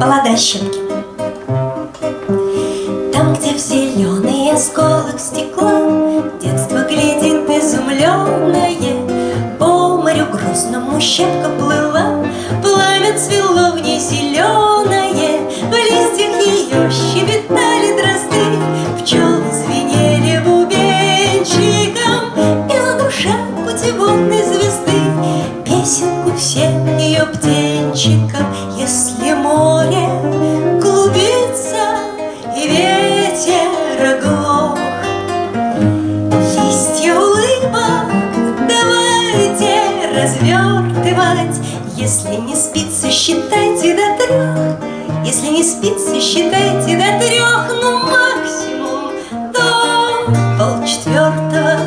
Баллада щепке Там, где в зеленый осколок стекла Детство глядит изумленное По морю грустному щепка плыла Пламя цвело в ней зеленое развертывать Если не спится, считайте до трех Если не спится, считайте до трех Ну, максимум до полчетвертого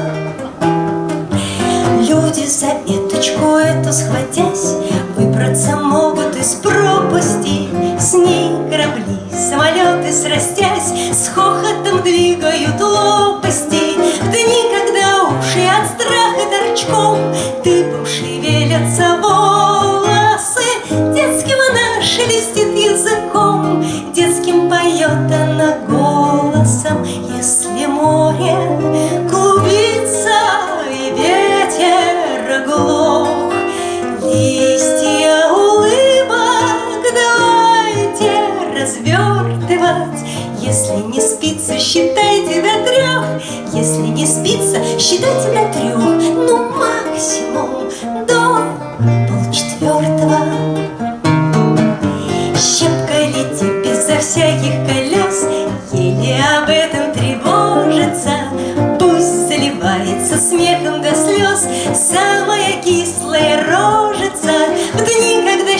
Люди за эточку эту схватясь Выбраться могут из пропасти. С ней корабли, самолеты срастясь С хохотом двигают лопасти. В дни, когда уши от страха торчком голосом Если море клубится и ветер глох Листья улыбок давайте развертывать. Если не спится, считайте до трех Если не спится, считайте до трех Ну, максимум до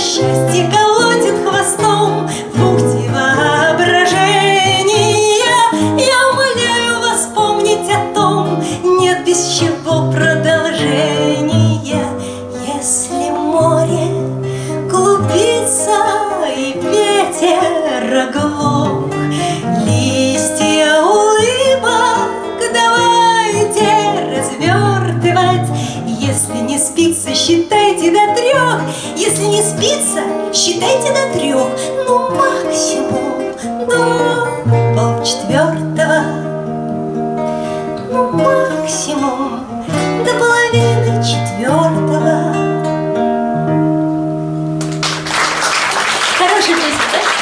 счастье сердца Считайте до трех, ну максимум. Ну, до полчетвертого Ну максимум до половины четвертого Хорошая песня, да?